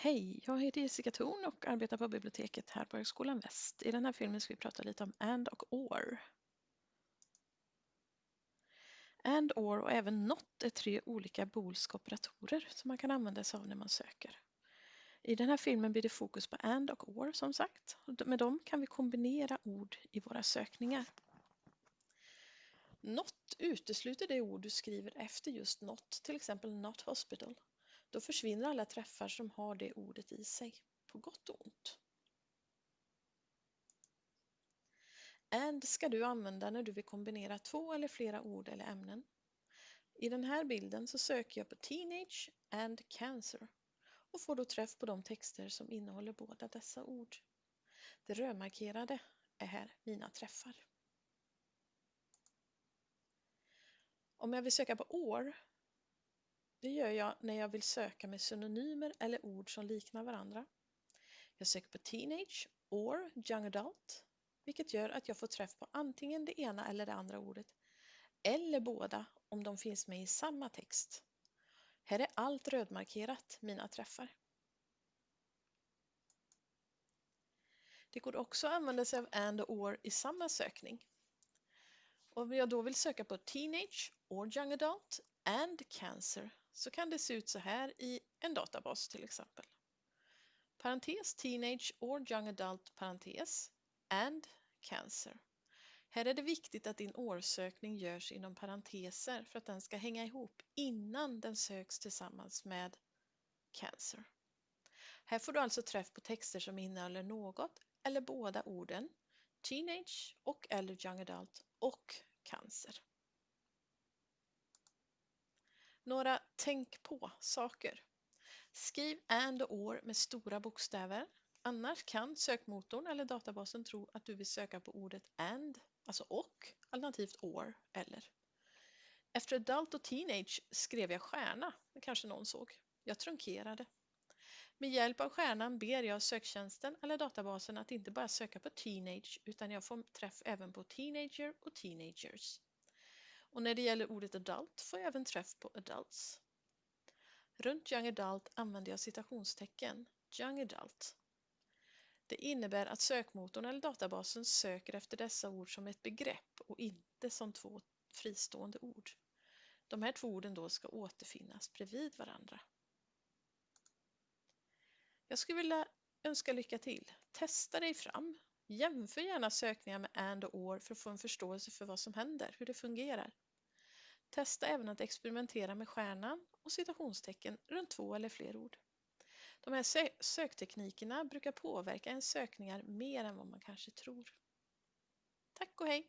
Hej, jag heter Jessica Thorn och arbetar på biblioteket här på Högskolan Väst. I den här filmen ska vi prata lite om AND och OR. AND, OR och även NOT är tre olika boolska operatorer som man kan använda sig av när man söker. I den här filmen blir det fokus på AND och OR som sagt. Med dem kan vi kombinera ord i våra sökningar. NOT utesluter det ord du skriver efter just NOT, till exempel NOT hospital. Då försvinner alla träffar som har det ordet i sig, på gott och ont. AND ska du använda när du vill kombinera två eller flera ord eller ämnen. I den här bilden så söker jag på Teenage and Cancer och får då träff på de texter som innehåller båda dessa ord. Det rödmarkerade är här mina träffar. Om jag vill söka på år det gör jag när jag vill söka med synonymer eller ord som liknar varandra. Jag söker på teenage or young adult, vilket gör att jag får träff på antingen det ena eller det andra ordet, eller båda om de finns med i samma text. Här är allt rödmarkerat, mina träffar. Det går också att använda sig av and och or i samma sökning. Om jag då vill söka på teenage or young adult and cancer så kan det se ut så här i en databas till exempel. Parentes teenage or young adult parentes and cancer. Här är det viktigt att din årsökning görs inom parenteser för att den ska hänga ihop innan den söks tillsammans med cancer. Här får du alltså träff på texter som innehåller något eller båda orden teenage och eller young adult och cancer. Några tänk på saker. Skriv and och or med stora bokstäver. Annars kan sökmotorn eller databasen tro att du vill söka på ordet and, alltså och, alternativt or eller. Efter adult och teenage skrev jag stjärna, det kanske någon såg. Jag trunkerade. Med hjälp av stjärnan ber jag söktjänsten eller databasen att inte bara söka på teenage utan jag får träff även på teenager och teenagers. Och när det gäller ordet adult får jag även träff på adults. Runt young adult använder jag citationstecken, young adult. Det innebär att sökmotorn eller databasen söker efter dessa ord som ett begrepp och inte som två fristående ord. De här två orden då ska återfinnas bredvid varandra. Jag skulle vilja önska lycka till. Testa dig fram. Jämför gärna sökningar med and och or för att få en förståelse för vad som händer, hur det fungerar. Testa även att experimentera med stjärnan och citationstecken runt två eller fler ord. De här sökteknikerna brukar påverka ens sökningar mer än vad man kanske tror. Tack och hej!